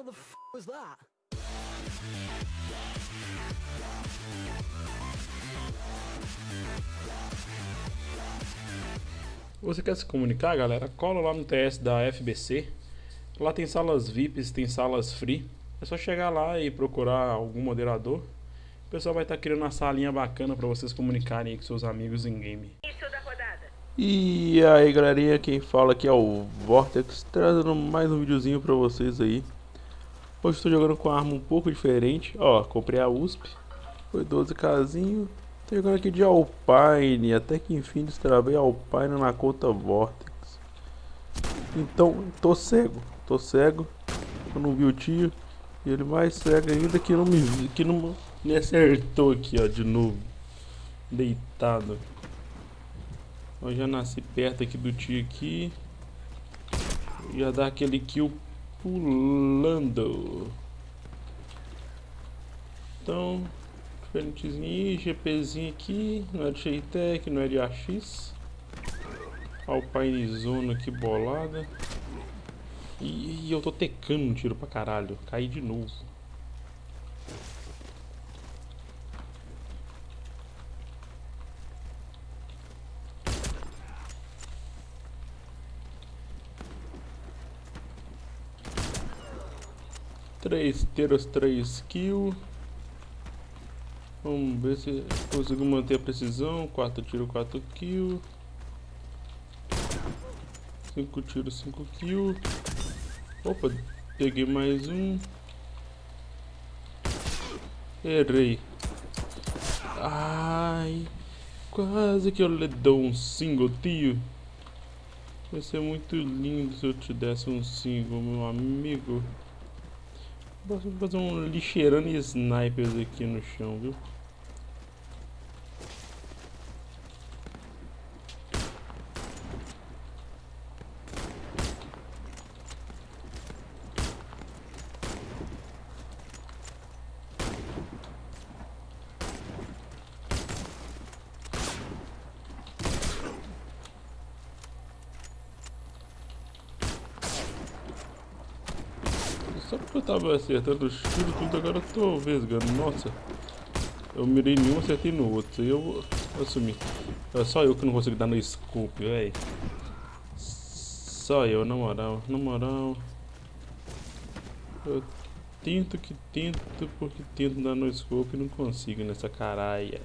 What the f was that? Você quer se comunicar, galera? Cola lá no TS da FBC. Lá tem salas VIPs, tem salas free. É só chegar lá e procurar algum moderador. O pessoal vai estar tá criando uma salinha bacana para vocês comunicarem com seus amigos em game. E aí galerinha, quem fala aqui é o Vortex, trazendo mais um videozinho pra vocês aí. Hoje estou jogando com uma arma um pouco diferente, ó, comprei a USP, foi 12 casinho. Tô jogando aqui de Alpine, até que enfim destravei Alpine na conta Vortex. Então, tô cego, tô cego, eu não vi o tio. E ele mais cego ainda que não me, que não me acertou aqui, ó, de novo. Deitado. Eu já nasci perto aqui do tio aqui. Já dá aquele kill pulando. Então, diferentezinho aí, GPzinho aqui, não é de Sheitec, não é de AX. Alpine Zona aqui bolada. E, e eu tô tecando um tiro pra caralho, caí de novo. Três tiros, três kills. Vamos ver se consigo manter a precisão. Quatro tiros, quatro kills. Cinco tiros, cinco kills. Opa, peguei mais um. Errei. Ai, quase que eu lhe dou um single, tio. Vai ser muito lindo se eu te desse um single, meu amigo. Vou fazer um lixeirando snipers aqui no chão, viu? Só porque eu tava acertando os tiros tudo, agora eu tô vesgando. Nossa, eu mirei nenhum, acertei no outro. Eu vou assumir. É só eu que não consigo dar no scope, velho. Só eu, na moral, na moral. Eu tento que tento, porque tento dar no scope e não consigo nessa caralha.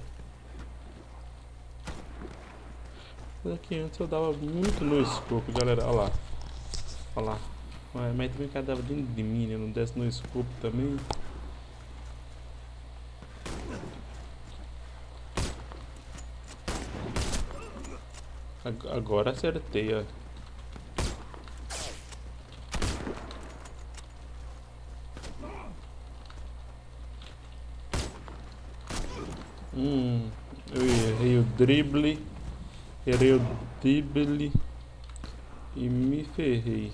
Mas aqui antes eu dava muito no scope, galera. Olha lá. Olha lá. Mas, mas também cada dentro de mim, né? Não desce no escopo também. Agora acertei, ó. Hum, eu errei o drible, errei o drible e me ferrei.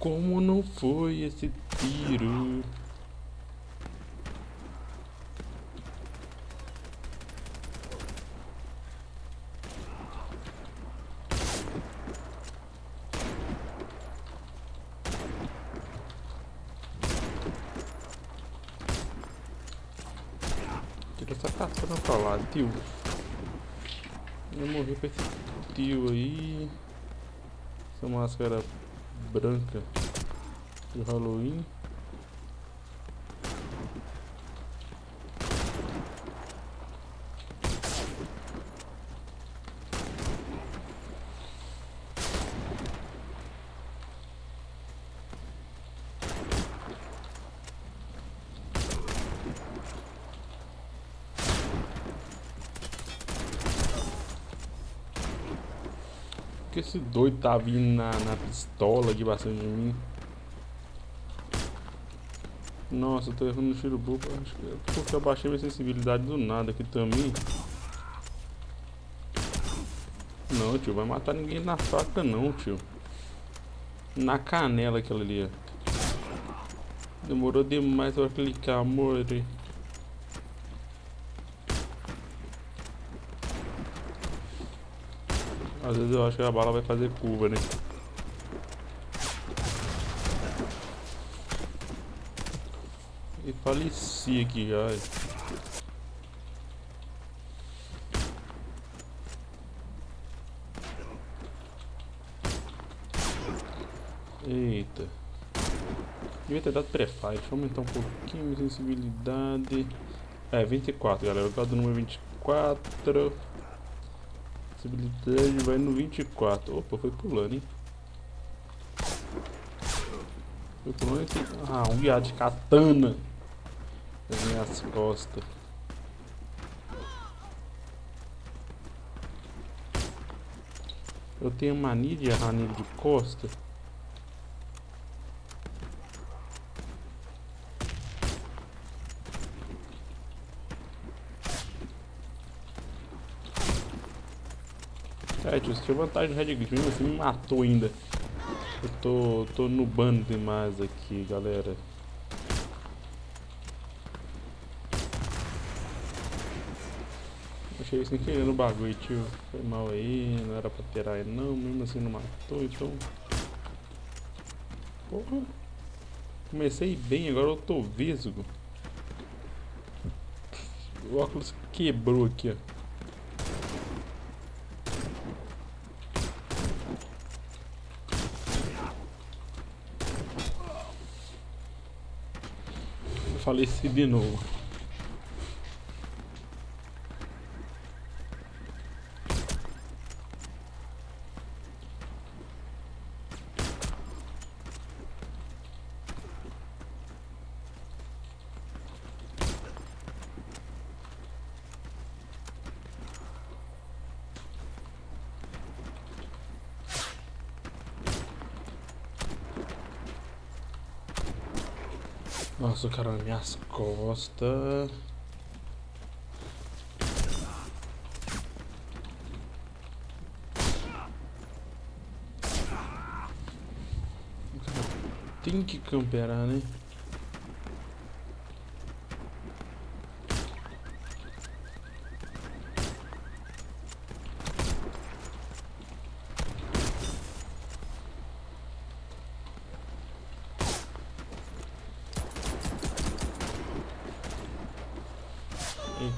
Como não foi esse tiro? Tira essa caçada pra lá, tio. Eu morri com esse tio aí. Essa máscara branca de Halloween. Que esse doido tá vindo na, na pistola aqui bastante de mim? Nossa, eu tô errando no tiro bobo. Acho que é porque eu baixei minha sensibilidade do nada aqui também. Não, tio, vai matar ninguém na faca não, tio. Na canela aquela ali, ó. Demorou demais pra clicar, amor. Às vezes eu acho que a bala vai fazer curva, né? E faleci aqui já. Eita. Devia ter dado. Deixa eu aumentar um pouquinho a sensibilidade. É, 24, galera. Eu gosto do número 24. Sensibilidade vai no 24. Opa, foi pulando, hein? Foi pulando aqui. Ah, um guiado de katana. Nas minhas costas. Eu tenho mania de errar nele de costa. É, tio, você tinha vantagem no Red mesmo assim me matou ainda. Eu tô, tô nubando demais aqui, galera. Achei sem querer no bagulho, tio. Foi mal aí, não era pra ter aí não, mesmo assim não matou, então... Porra. Comecei bem, agora eu tô vesgo. O óculos quebrou aqui, ó. Faleci de novo. Nossa, cara, minhas costas. Tem que camperar, né?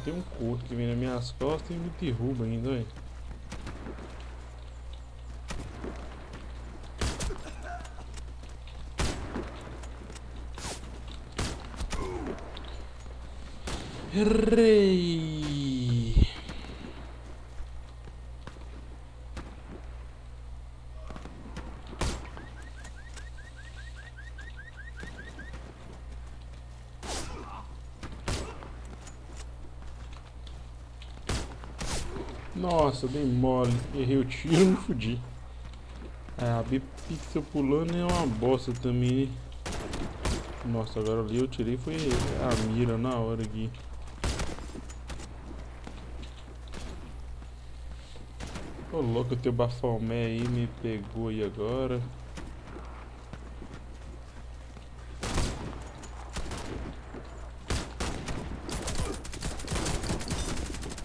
Tem um corpo que vem nas minhas costas e me derruba ainda, velho. Errei! Nossa, dei mole. Errei o tiro me fudi. É, a B-Pixel pulando é uma bosta também. Nossa, agora ali eu tirei foi a mira na hora aqui. Ô louco, teu bafomé aí me pegou aí agora.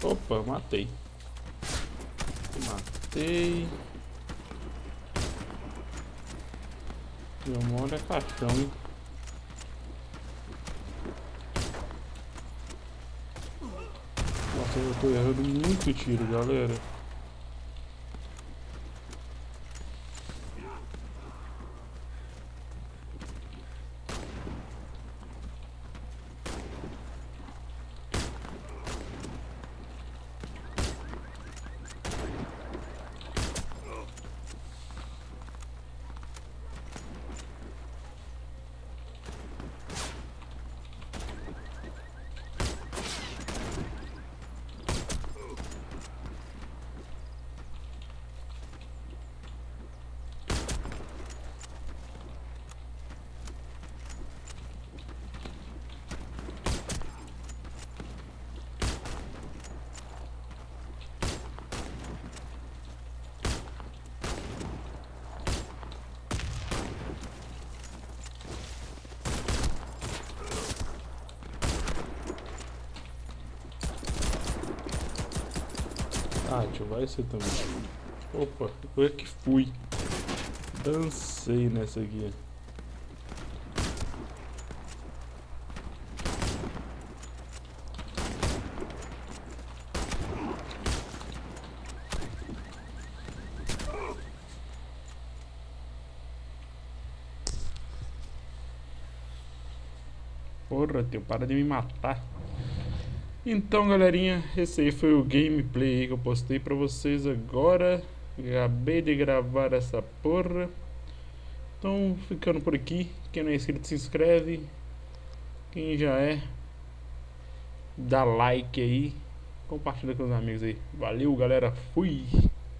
Opa, matei. Matei. Meu modo é caixão? Nossa, eu tô errando muito tiro, galera. Ah, vai ser também. Opa, eu que fui. Dancei nessa aqui. Porra, teu, para de me matar. Então, galerinha, esse aí foi o gameplay que eu postei pra vocês agora. Acabei de gravar essa porra. Então, ficando por aqui. Quem não é inscrito, se inscreve. Quem já é, dá like aí. Compartilha com os amigos aí. Valeu, galera. Fui!